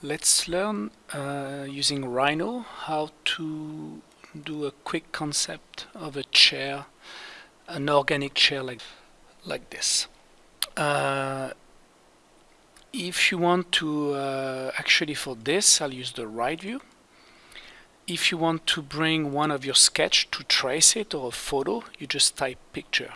Let's learn uh, using Rhino how to do a quick concept of a chair, an organic chair like, like this. Uh, if you want to, uh, actually for this, I'll use the right view. If you want to bring one of your sketch to trace it or a photo, you just type picture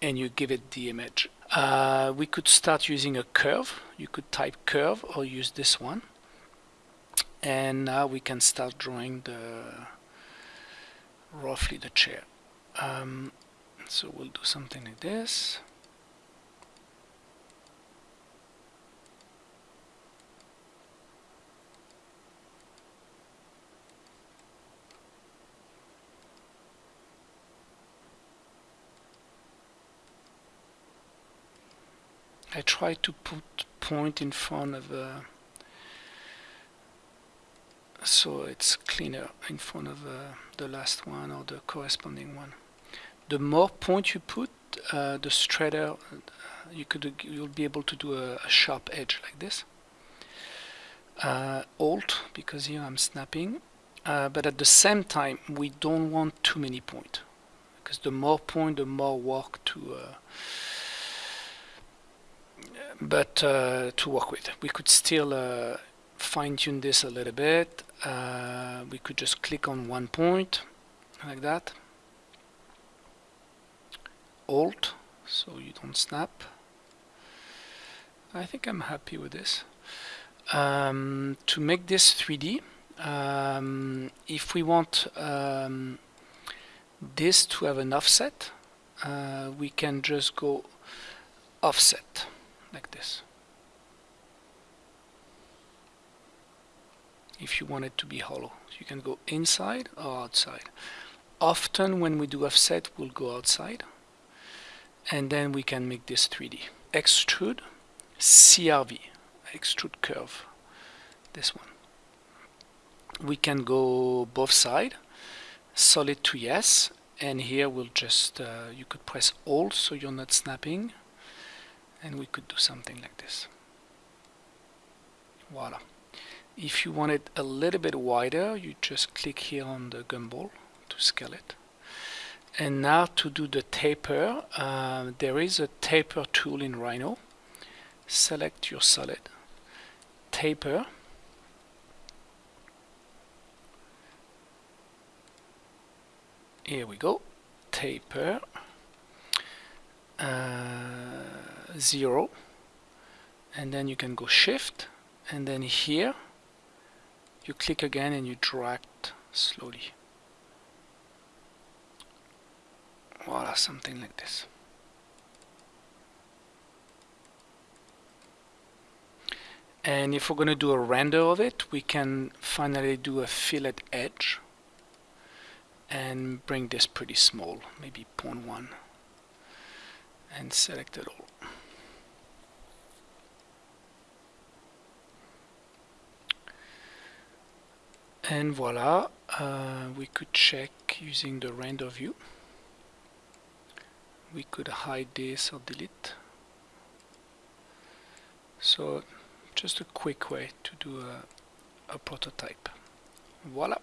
and you give it the image. Uh, we could start using a curve. You could type curve or use this one. And now we can start drawing the roughly the chair. Um, so we'll do something like this. I try to put point in front of uh, so it's cleaner in front of uh, the last one or the corresponding one. The more point you put, uh, the straighter uh, you could you'll be able to do a, a sharp edge like this. Uh, Alt because here I'm snapping, uh, but at the same time we don't want too many point because the more point, the more work to but uh, to work with. We could still uh, fine-tune this a little bit. Uh, we could just click on one point like that. Alt, so you don't snap. I think I'm happy with this. Um, to make this 3D, um, if we want um, this to have an offset, uh, we can just go offset like this. If you want it to be hollow, so you can go inside or outside. Often when we do offset, we'll go outside and then we can make this 3D. Extrude, CRV, extrude curve, this one. We can go both side, solid to yes, and here we'll just, uh, you could press Alt so you're not snapping, and we could do something like this. Voila. If you want it a little bit wider you just click here on the gumball to scale it. And now to do the taper uh, there is a taper tool in Rhino. Select your solid taper here we go taper uh, 0 and then you can go shift and then here you click again and you drag slowly. Voila something like this. And if we're going to do a render of it we can finally do a fillet edge and bring this pretty small maybe 0.1 and select it all and voila uh, we could check using the render view. We could hide this or delete. So just a quick way to do a, a prototype. Voila